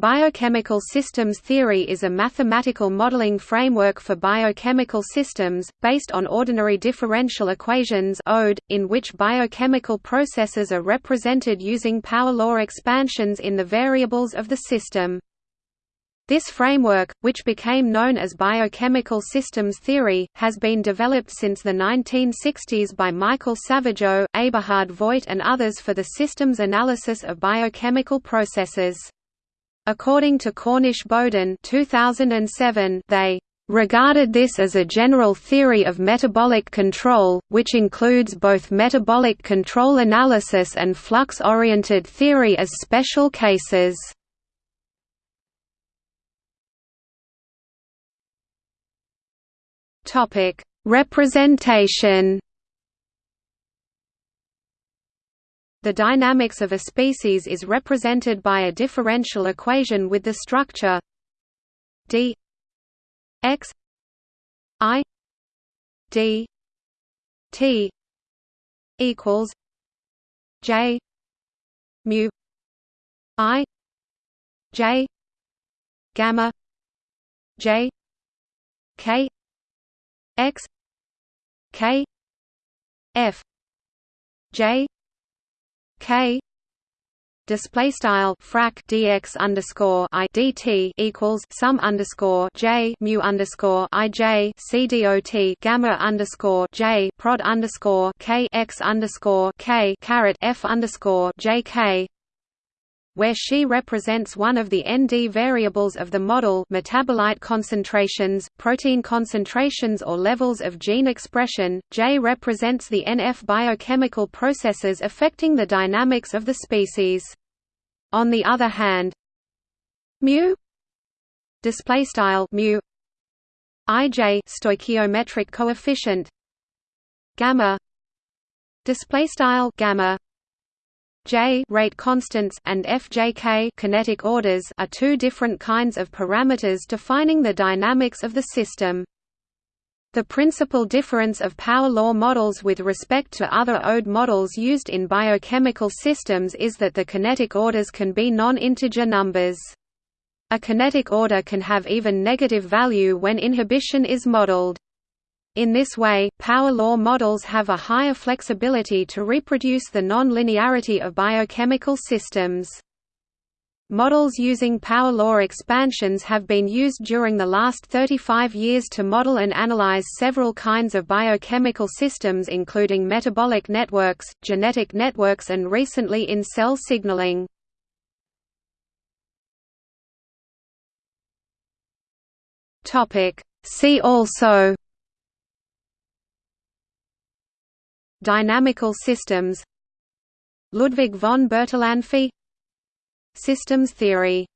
Biochemical systems theory is a mathematical modeling framework for biochemical systems, based on ordinary differential equations ODE, in which biochemical processes are represented using power law expansions in the variables of the system. This framework, which became known as biochemical systems theory, has been developed since the 1960s by Michael Savageau, Eberhard Voit and others for the systems analysis of biochemical processes. According to Cornish-Bowden 2007, they regarded this as a general theory of metabolic control, which includes both metabolic control analysis and flux-oriented theory as special cases. Representation The dynamics of a species is represented by a differential equation with the structure d x i d t equals j mu i j gamma j k x k f j K display style frac dx underscore i dt equals sum underscore j mu underscore i j c dot gamma underscore j prod underscore k x underscore k caret f underscore j k where she represents one of the ND variables of the model metabolite concentrations, protein concentrations or levels of gene expression, J represents the NF biochemical processes affecting the dynamics of the species. On the other hand, mu display style mu ij stoichiometric coefficient gamma display style gamma J rate constants and FJK kinetic orders are two different kinds of parameters defining the dynamics of the system. The principal difference of power law models with respect to other ODE models used in biochemical systems is that the kinetic orders can be non-integer numbers. A kinetic order can have even negative value when inhibition is modeled. In this way, power law models have a higher flexibility to reproduce the non-linearity of biochemical systems. Models using power law expansions have been used during the last 35 years to model and analyze several kinds of biochemical systems including metabolic networks, genetic networks and recently in cell signaling. See also Dynamical systems. Ludwig von Bertalanffy. Systems theory